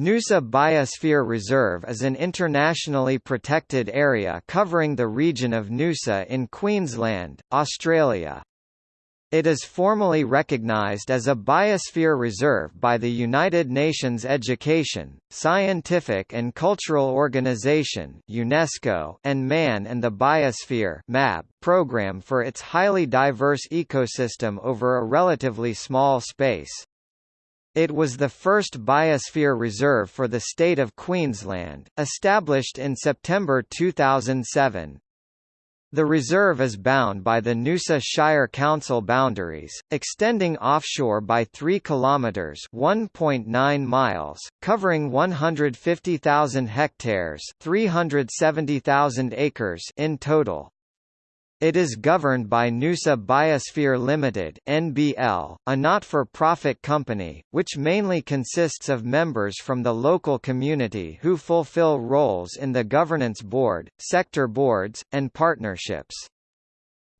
Noosa Biosphere Reserve is an internationally protected area covering the region of Noosa in Queensland, Australia. It is formally recognised as a biosphere reserve by the United Nations Education, Scientific and Cultural Organization (UNESCO) and Man and the Biosphere (MAB) program for its highly diverse ecosystem over a relatively small space. It was the first biosphere reserve for the state of Queensland, established in September 2007. The reserve is bound by the Noosa Shire Council boundaries, extending offshore by 3 kilometres (1.9 miles), covering 150,000 hectares (370,000 acres) in total. It is governed by Noosa Biosphere Limited (NBL), a not-for-profit company, which mainly consists of members from the local community who fulfill roles in the governance board, sector boards, and partnerships.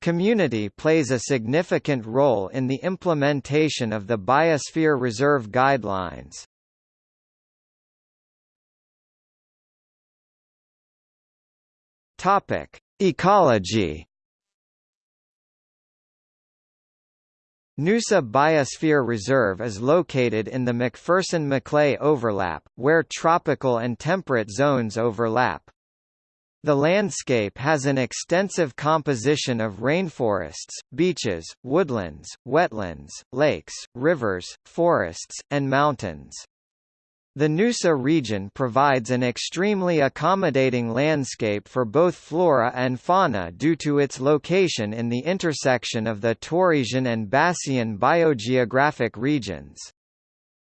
Community plays a significant role in the implementation of the Biosphere Reserve Guidelines. Topic: Ecology Noosa Biosphere Reserve is located in the McPherson-Macleay overlap, where tropical and temperate zones overlap. The landscape has an extensive composition of rainforests, beaches, woodlands, wetlands, lakes, rivers, forests, and mountains. The Noosa region provides an extremely accommodating landscape for both flora and fauna due to its location in the intersection of the Torresian and Bassian biogeographic regions.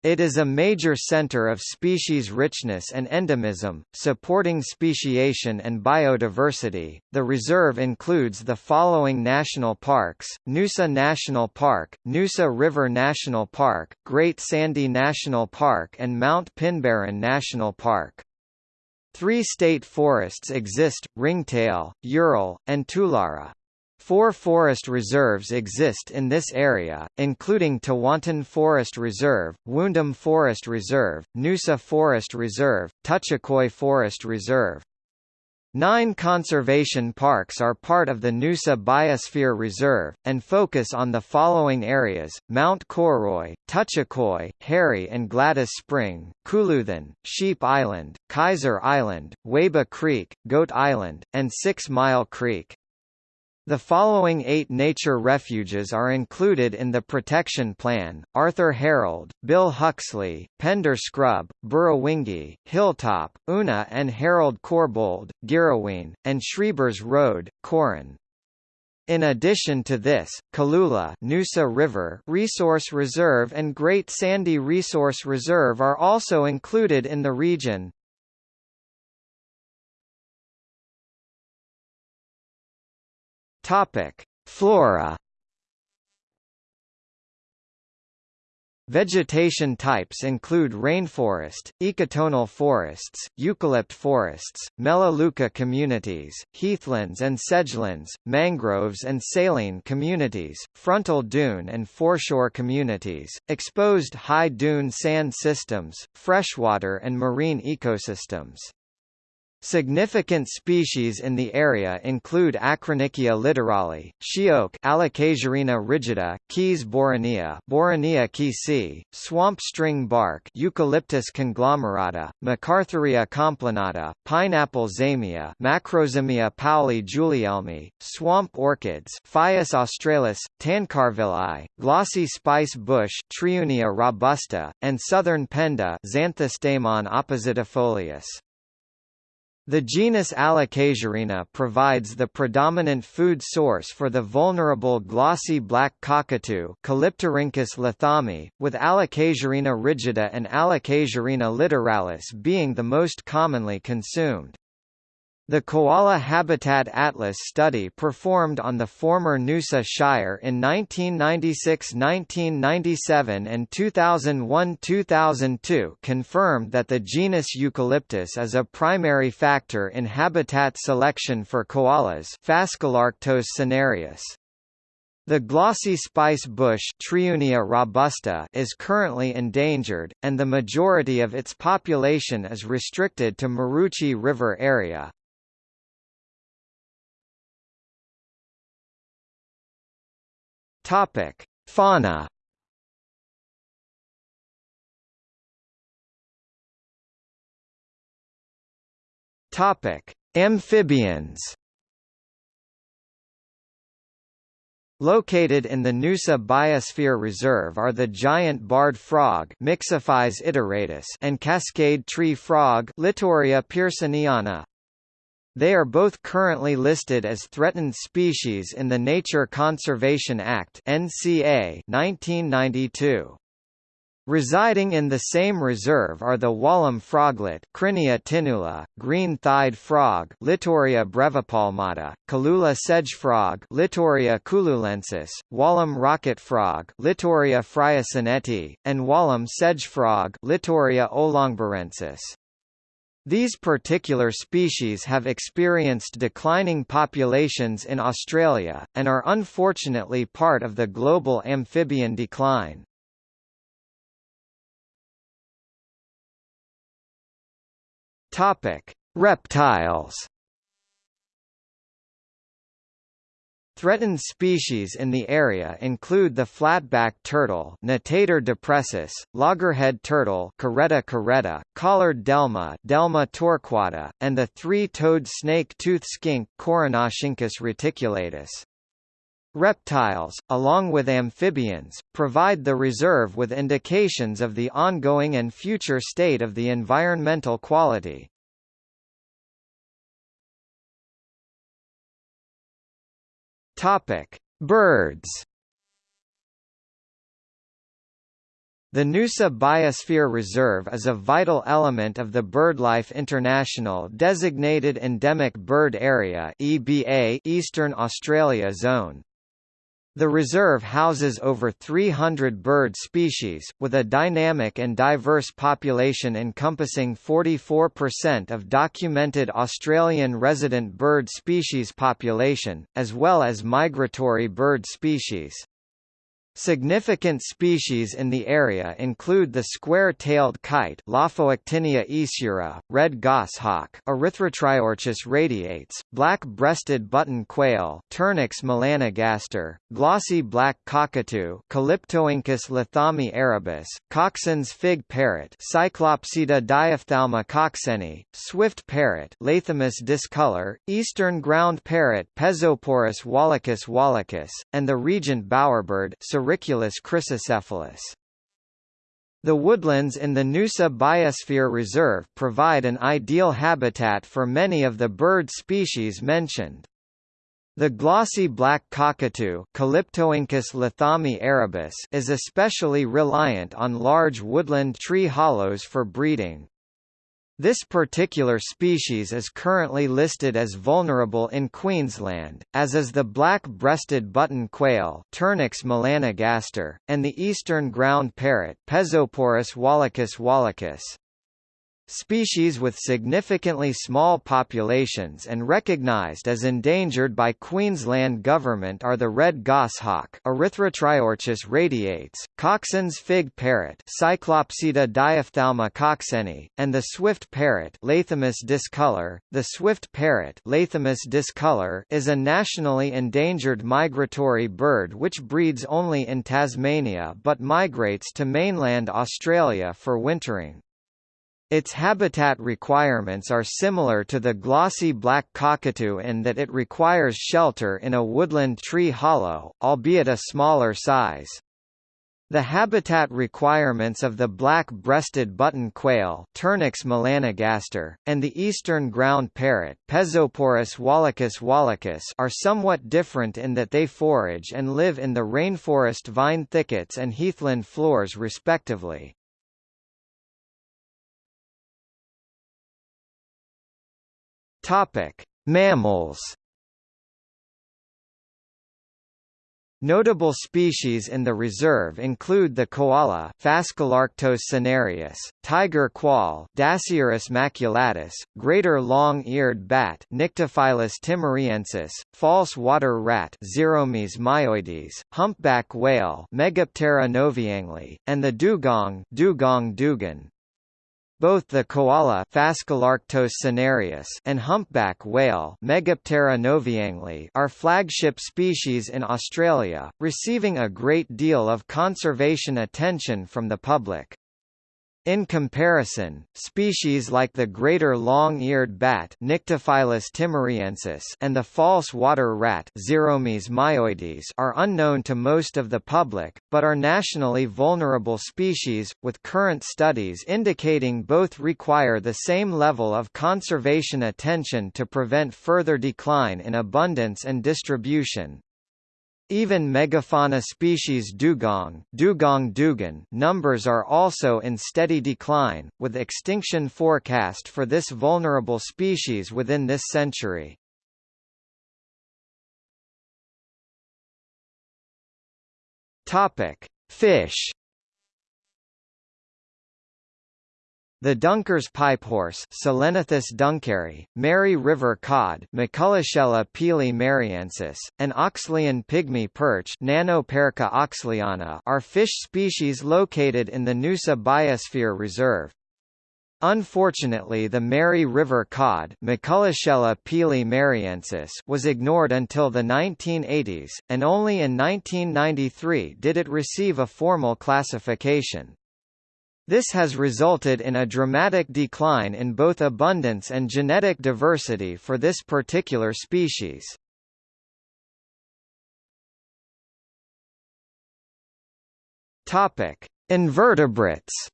It is a major center of species richness and endemism, supporting speciation and biodiversity. The reserve includes the following national parks: Noosa National Park, Noosa River National Park, Great Sandy National Park, and Mount Pinbarren National Park. Three state forests exist: Ringtail, Yurol, and Toolara. Four forest reserves exist in this area, including Tewantin Forest Reserve, Woondum Forest Reserve, Noosa Forest Reserve, Tuchekoi Forest Reserve. Nine conservation parks are part of the Noosa Biosphere Reserve, and focus on the following areas, Mount Cooroy, Tuchekoi, Harry and Gladys Spring, Kooluthan, Sheep Island, Kaiser Island, Waba Creek, Goat Island, and Six Mile Creek. The following eight nature refuges are included in the protection plan, Arthur Harold, Bill Huxley, Pender Scrub, Burrawingi, Hilltop, Una and Harold Corbould, Girraween, and Schreibers Road, Corin. In addition to this, Cooloola Noosa River Resource Reserve and Great Sandy Resource Reserve are also included in the region. Topic: Flora. Vegetation types include rainforest, ecotonal forests, eucalypt forests, melaleuca communities, heathlands and sedgelands, mangroves and saline communities, frontal dune and foreshore communities, exposed high dune sand systems, freshwater and marine ecosystems. Significant species in the area include Acronychia litorale, sheoak Allocasuarina rigida, Keys boronea, Boronia keysii, swamp string bark Eucalyptus conglomerata, MacArthuria complanata, pineapple zamia Macrozamia pauli julielmi, swamp orchids Phaius australis, Tancarvilli, glossy spice bush Triunia robusta, and southern penda Xanthostemon oppositifolius. The genus Allocasuarina provides the predominant food source for the vulnerable glossy black cockatoo Calyptorhynchus with Allocasuarina rigida and Allocasuarina litoralis being the most commonly consumed. The Koala Habitat Atlas study performed on the former Noosa Shire in 1996–1997 and 2001–2002 confirmed that the genus Eucalyptus is a primary factor in habitat selection for koalas Phascolarctos cinereus. The glossy spice bush Triunia robusta is currently endangered, and the majority of its population is restricted to Maroochy River area. Topic: Fauna. Topic: Amphibians. Located in the Noosa Biosphere Reserve are the giant barred frog iteratus and cascade tree frog Litoria pearsoniana. They are both currently listed as threatened species in the Nature Conservation Act (NCA) 1992. Residing in the same reserve are the Wallum froglet Crinia tinnula, green-thighed frog Litoria brevipalmata, Cooloola sedge-frog Litoria cooloolensis, Wallum rocket frog Litoria freycineti, and Wallum sedge-frog Litoria olongburensis. These particular species have experienced declining populations in Australia, and are unfortunately part of the global amphibian decline. Reptiles. Threatened species in the area include the flatback turtle Natator depressus, loggerhead turtle Caretta caretta, collared delma Delma torquata, and the three-toed snake-tooth skink Coeranoscincus reticulatus. Reptiles, along with amphibians, provide the reserve with indications of the ongoing and future state of the environmental quality. Topic: Birds. The Noosa Biosphere Reserve is a vital element of the BirdLife International designated endemic bird area (EBA) Eastern Australia Zone. The reserve houses over 300 bird species, with a dynamic and diverse population encompassing 44% of documented Australian resident bird species population, as well as migratory bird species. Significant species in the area include the square-tailed kite red goshawk Erythrotriorchis radiates, black-breasted button quail Turnix melanogaster, glossy black cockatoo Calyptorhynchus lathami arabus, Coxon's fig parrot Cyclopsitta diophthalma coxeni, swift parrot Lathamus discolor, eastern ground parrot Pezoporus wallachus wallachus, and the regent bowerbird Sericulus chrysocephalus. The woodlands in the Noosa Biosphere Reserve provide an ideal habitat for many of the bird species mentioned. The glossy black cockatoo arabus is especially reliant on large woodland tree hollows for breeding. This particular species is currently listed as vulnerable in Queensland, as is the black-breasted button quail Turnix melanogaster, and the eastern ground parrot Pezoporus wallachus wallachus. Species with significantly small populations and recognised as endangered by Queensland Government are the red goshawk Erythrotriorchis radiates, Coxon's fig parrot Cyclopsitta diophthalma coxeni, and the swift parrot Lathamus discolor. The swift parrot Lathamus discolor is a nationally endangered migratory bird which breeds only in Tasmania but migrates to mainland Australia for wintering. Its habitat requirements are similar to the glossy black cockatoo in that it requires shelter in a woodland tree hollow, albeit a smaller size. The habitat requirements of the black-breasted button quail Turnix melanogaster, and the eastern ground parrot Pezoporus wallachus wallachus are somewhat different in that they forage and live in the rainforest vine thickets and heathland floors respectively. Topic: Mammals. Notable species in the reserve include the koala Phascolarctos cinereus, tiger quoll Dasyurus maculatus, greater long-eared bat Nyctophilus timoriensis, false water rat Xeromys myoides, humpback whale Megaptera novaeangliae, and the dugong Dugong dugon. Both the koala and humpback whale are flagship species in Australia, receiving a great deal of conservation attention from the public. In comparison, species like the greater long-eared bat and the false water rat myoides are unknown to most of the public, but are nationally vulnerable species, with current studies indicating both require the same level of conservation attention to prevent further decline in abundance and distribution. Even megafauna species dugong, dugong dugon numbers are also in steady decline, with extinction forecast for this vulnerable species within this century. Topic: Fish The Dunker's pipehorse Solenithus dunkeri, Mary River cod Maccullochella peelii mariensis, and Oxleyan pygmy perch Nanoperca oxleyana are fish species located in the Noosa Biosphere Reserve. Unfortunately the Mary River cod was ignored until the 1980s, and only in 1993 did it receive a formal classification. This has resulted in a dramatic decline in both abundance and genetic diversity for this particular species. Topic: Invertebrates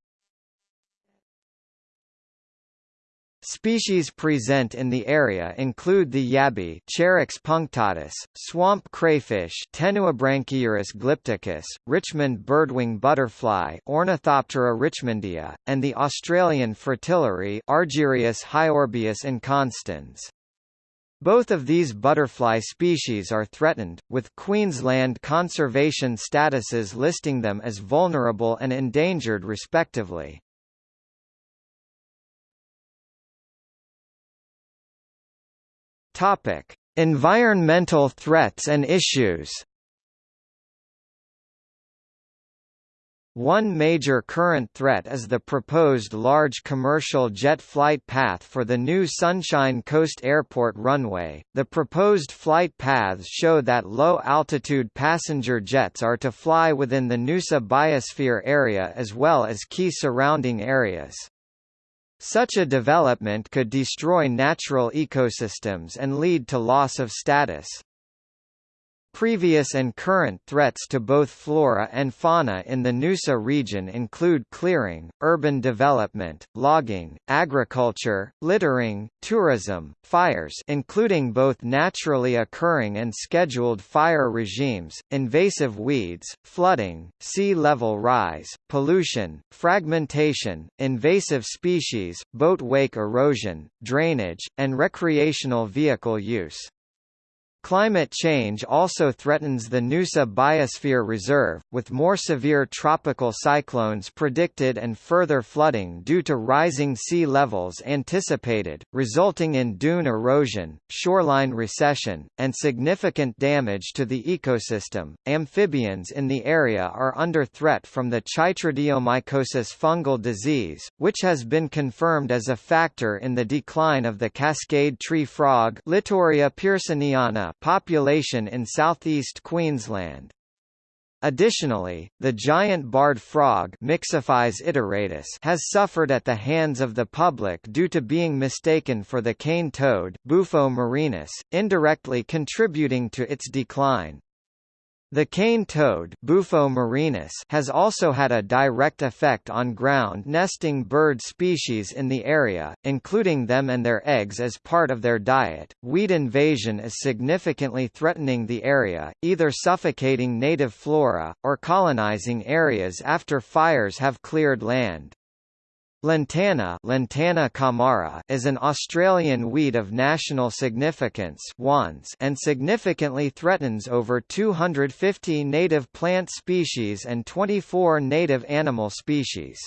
Species present in the area include the yabby Cherax punctatus, swamp crayfish Tenuibranchiurus glypticus, Richmond birdwing butterfly Ornithoptera richmondia, and the Australian fritillary Argyreus hyorbaeus inconstans. Both of these butterfly species are threatened, with Queensland conservation statuses listing them as vulnerable and endangered respectively. Topic: Environmental threats and issues. One major current threat is the proposed large commercial jet flight path for the new Sunshine Coast Airport runway. The proposed flight paths show that low altitude passenger jets are to fly within the Noosa biosphere area as well as key surrounding areas. Such a development could destroy natural ecosystems and lead to loss of status. Previous and current threats to both flora and fauna in the Noosa region include clearing, urban development, logging, agriculture, littering, tourism, fires including both naturally occurring and scheduled fire regimes, invasive weeds, flooding, sea level rise, pollution, fragmentation, invasive species, boat wake erosion, drainage, and recreational vehicle use. Climate change also threatens the Noosa Biosphere Reserve, with more severe tropical cyclones predicted and further flooding due to rising sea levels anticipated, resulting in dune erosion, shoreline recession, and significant damage to the ecosystem. Amphibians in the area are under threat from the chytridiomycosis fungal disease, which has been confirmed as a factor in the decline of the cascade tree frog Litoria pearsoniana population in southeast Queensland. Additionally, the giant barred frog iteratus has suffered at the hands of the public due to being mistaken for the cane toad Bufo marinus, indirectly contributing to its decline. The cane toad Bufo marinus has also had a direct effect on ground nesting bird species in the area, including them and their eggs as part of their diet. Weed invasion is significantly threatening the area, either suffocating native flora, or colonizing areas after fires have cleared land. Lantana, Lantana camara is an Australian weed of national significance and significantly threatens over 250 native plant species and 24 native animal species.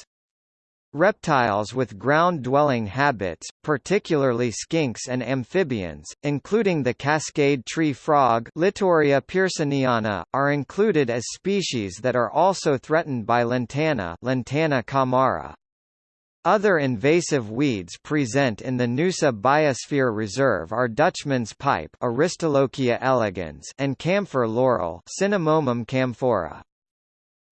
Reptiles with ground-dwelling habits, particularly skinks and amphibians, including the cascade tree frog Litoria pearsoniana, are included as species that are also threatened by lantana, lantana camara. Other invasive weeds present in the Noosa Biosphere Reserve are Dutchman's pipe Aristolochia elegans and camphor laurel Cinnamomum camphora.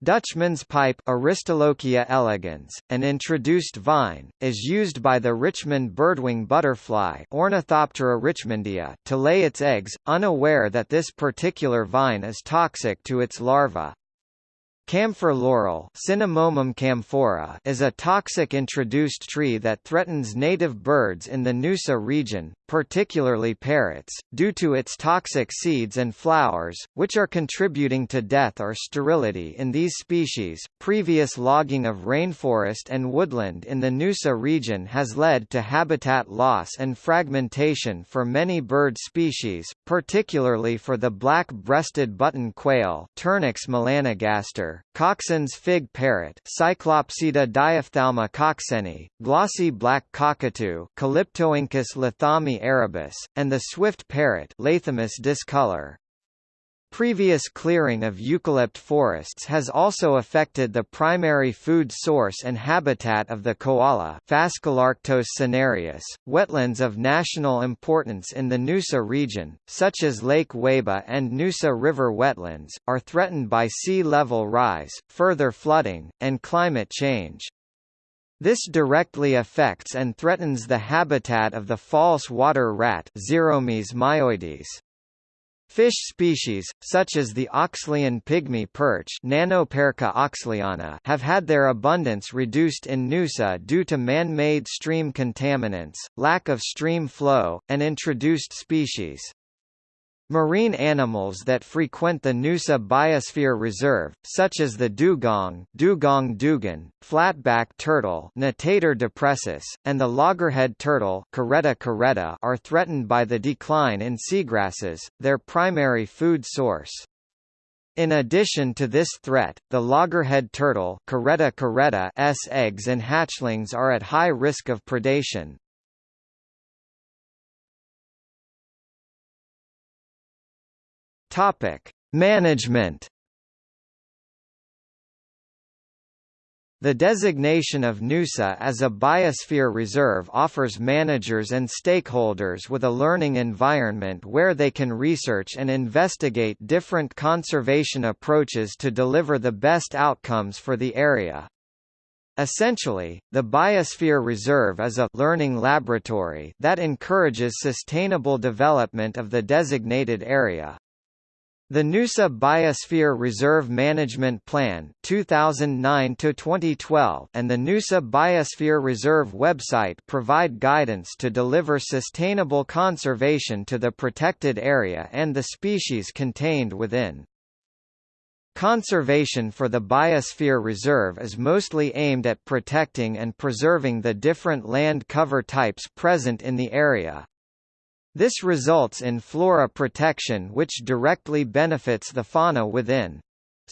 Dutchman's pipe Aristolochia elegans, an introduced vine, is used by the Richmond birdwing butterfly Ornithoptera richmondia to lay its eggs, unaware that this particular vine is toxic to its larvae. Camphor laurel camphora is a toxic introduced tree that threatens native birds in the Noosa region, particularly parrots, due to its toxic seeds and flowers, which are contributing to death or sterility in these species. Previous logging of rainforest and woodland in the Noosa region has led to habitat loss and fragmentation for many bird species, particularly for the black-breasted button quail Turnix melanogaster, Coxon's fig parrot Cyclopsitta diophthalma coxeni, glossy black cockatoo Calyptorhynchus lathami arabus, and the swift parrot Lathamus discolor. Previous clearing of eucalypt forests has also affected the primary food source and habitat of the koala cinereus. Wetlands of national importance in the Noosa region, such as Lake Weyba and Noosa River wetlands, are threatened by sea level rise, further flooding, and climate change. This directly affects and threatens the habitat of the false water rat myoides. Fish species, such as the Oxleyan pygmy perch have had their abundance reduced in Noosa due to man-made stream contaminants, lack of stream flow, and introduced species. Marine animals that frequent the Noosa Biosphere Reserve, such as the dugong dugong dugon, flatback turtle Natator depressus, and the loggerhead turtle Caretta caretta are threatened by the decline in seagrasses, their primary food source. In addition to this threat, the loggerhead turtle Caretta caretta eggs and hatchlings are at high risk of predation. Topic: Management. The designation of Noosa as a biosphere reserve offers managers and stakeholders with a learning environment where they can research and investigate different conservation approaches to deliver the best outcomes for the area. Essentially, the Biosphere Reserve is a learning laboratory that encourages sustainable development of the designated area. The Noosa Biosphere Reserve Management Plan 2009 2012 and the Noosa Biosphere Reserve website provide guidance to deliver sustainable conservation to the protected area and the species contained within. Conservation for the Biosphere Reserve is mostly aimed at protecting and preserving the different land cover types present in the area, this results in flora protection which directly benefits the fauna within.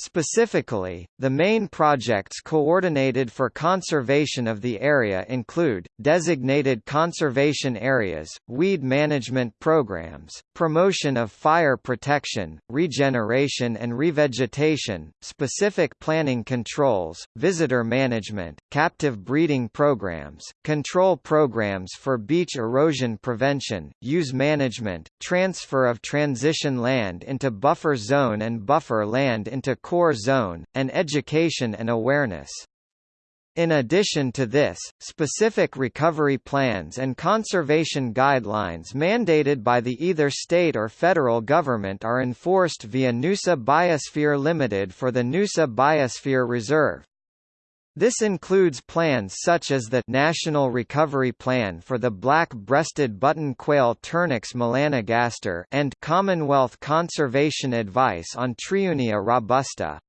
Specifically, the main projects coordinated for conservation of the area include, designated conservation areas, weed management programs, promotion of fire protection, regeneration and revegetation, specific planning controls, visitor management, captive breeding programs, control programs for beach erosion prevention, use management, transfer of transition land into buffer zone and buffer land into core zone, and education and awareness. In addition to this, specific recovery plans and conservation guidelines mandated by the either state or federal government are enforced via Noosa Biosphere Limited for the Noosa Biosphere Reserve. This includes plans such as the National Recovery Plan for the Black-Breasted Button Quail Turnix melanogaster and Commonwealth Conservation Advice on Triunia robusta.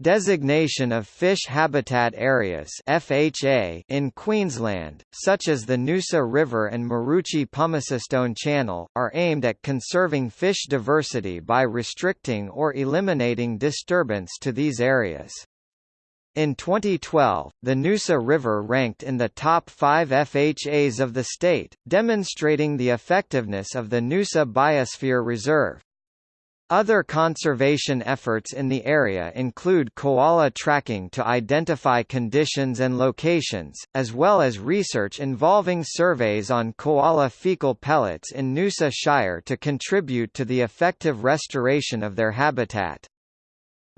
Designation of Fish Habitat Areas (FHA) in Queensland, such as the Noosa River and Maroochy-Pumicestone Channel, are aimed at conserving fish diversity by restricting or eliminating disturbance to these areas. In 2012, the Noosa River ranked in the top five FHAs of the state, demonstrating the effectiveness of the Noosa Biosphere Reserve. Other conservation efforts in the area include koala tracking to identify conditions and locations, as well as research involving surveys on koala fecal pellets in Noosa Shire to contribute to the effective restoration of their habitat.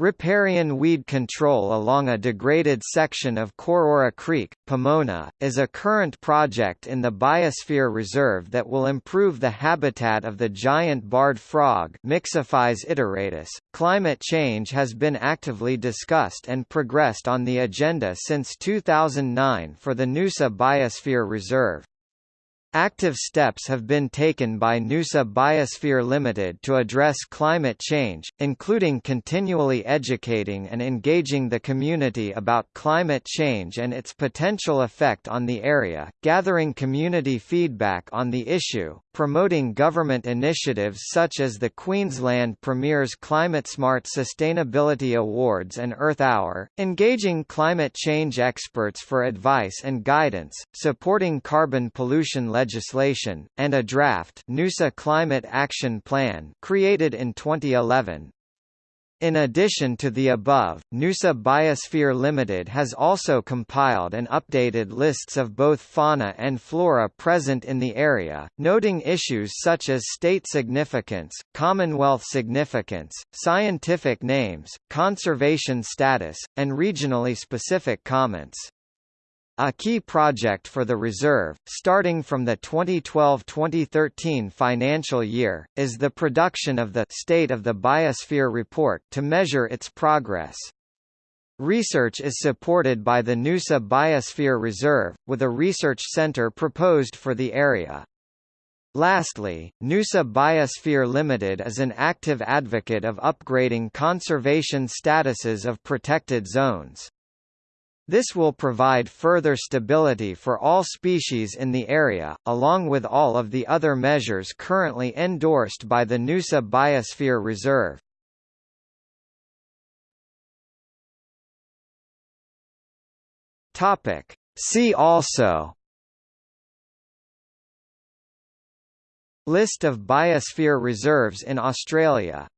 Riparian weed control along a degraded section of Corora Creek, Pomona, is a current project in the Biosphere Reserve that will improve the habitat of the giant barred frog Mixophyes iteratus. Climate change has been actively discussed and progressed on the agenda since 2009 for the Noosa Biosphere Reserve. Active steps have been taken by Noosa Biosphere Limited to address climate change, including continually educating and engaging the community about climate change and its potential effect on the area, gathering community feedback on the issue, promoting government initiatives such as the Queensland Premier's ClimateSmart Sustainability Awards and Earth Hour, engaging climate change experts for advice and guidance, supporting carbon pollution legislation and a draft Noosa Climate Action Plan created in 2011. In addition to the above, Noosa Biosphere Limited has also compiled and updated lists of both fauna and flora present in the area, noting issues such as state significance, Commonwealth significance, scientific names, conservation status, and regionally specific comments. A key project for the reserve, starting from the 2012-2013 financial year, is the production of the State of the Biosphere Report to measure its progress. Research is supported by the Noosa Biosphere Reserve, with a research centre proposed for the area. Lastly, Noosa Biosphere Limited is an active advocate of upgrading conservation statuses of protected zones. This will provide further stability for all species in the area, along with all of the other measures currently endorsed by the Noosa Biosphere Reserve. See also List of biosphere reserves in Australia